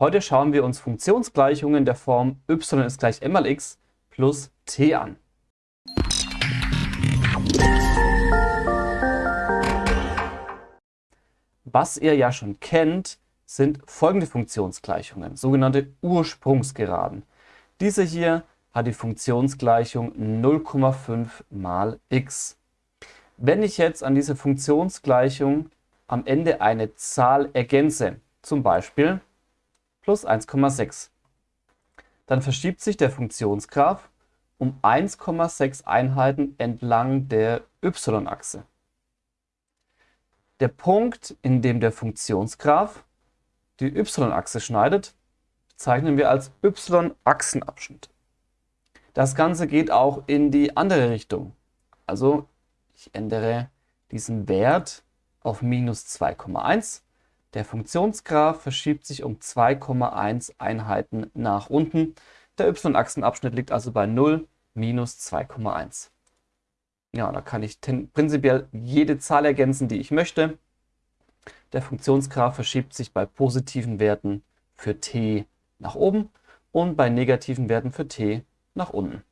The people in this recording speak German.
Heute schauen wir uns Funktionsgleichungen der Form y ist gleich m mal x plus t an. Was ihr ja schon kennt, sind folgende Funktionsgleichungen, sogenannte Ursprungsgeraden. Diese hier hat die Funktionsgleichung 0,5 mal x. Wenn ich jetzt an diese Funktionsgleichung am Ende eine Zahl ergänze, zum Beispiel plus 1,6, dann verschiebt sich der Funktionsgraph um 1,6 Einheiten entlang der y-Achse. Der Punkt, in dem der Funktionsgraph die y-Achse schneidet, bezeichnen wir als y-Achsenabschnitt. Das Ganze geht auch in die andere Richtung. Also ich ändere diesen Wert auf minus 2,1. Der Funktionsgraph verschiebt sich um 2,1 Einheiten nach unten. Der y-Achsenabschnitt liegt also bei 0, minus 2,1. Ja, da kann ich prinzipiell jede Zahl ergänzen, die ich möchte. Der Funktionsgraph verschiebt sich bei positiven Werten für t nach oben und bei negativen Werten für t nach unten.